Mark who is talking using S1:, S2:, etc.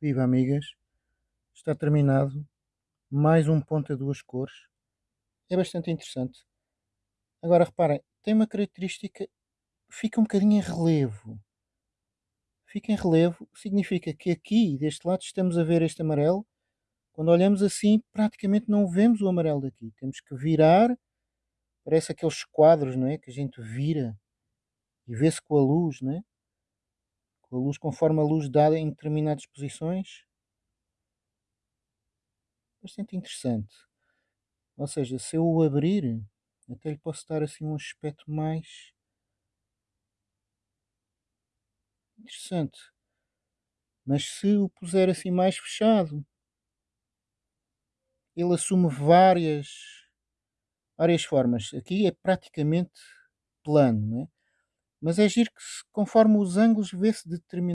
S1: Viva amigas, está terminado mais um ponto a duas cores. É bastante interessante. Agora reparem, tem uma característica, fica um bocadinho em relevo. Fica em relevo, significa que aqui, deste lado, estamos a ver este amarelo. Quando olhamos assim, praticamente não vemos o amarelo daqui. Temos que virar, parece aqueles quadros, não é? Que a gente vira e vê-se com a luz, não é? A luz conforme a luz dada em determinadas posições. Bastante interessante. Ou seja, se eu o abrir, até lhe posso dar assim um aspecto mais interessante. Mas se o puser assim mais fechado, ele assume várias, várias formas. Aqui é praticamente plano, não é? Mas é giro que conforme os ângulos vê-se determinado